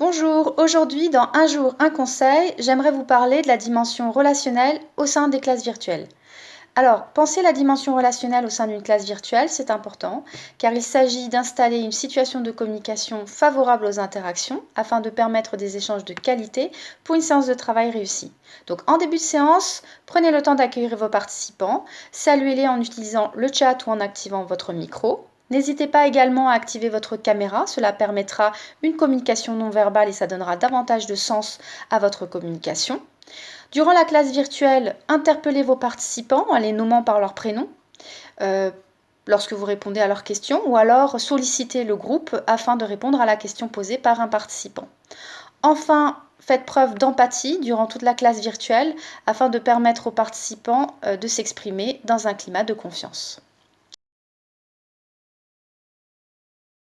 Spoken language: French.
Bonjour, aujourd'hui dans Un jour, un conseil, j'aimerais vous parler de la dimension relationnelle au sein des classes virtuelles. Alors, penser la dimension relationnelle au sein d'une classe virtuelle, c'est important, car il s'agit d'installer une situation de communication favorable aux interactions afin de permettre des échanges de qualité pour une séance de travail réussie. Donc, en début de séance, prenez le temps d'accueillir vos participants, saluez-les en utilisant le chat ou en activant votre micro. N'hésitez pas également à activer votre caméra, cela permettra une communication non verbale et ça donnera davantage de sens à votre communication. Durant la classe virtuelle, interpellez vos participants en les nommant par leur prénom euh, lorsque vous répondez à leurs questions ou alors sollicitez le groupe afin de répondre à la question posée par un participant. Enfin, faites preuve d'empathie durant toute la classe virtuelle afin de permettre aux participants euh, de s'exprimer dans un climat de confiance.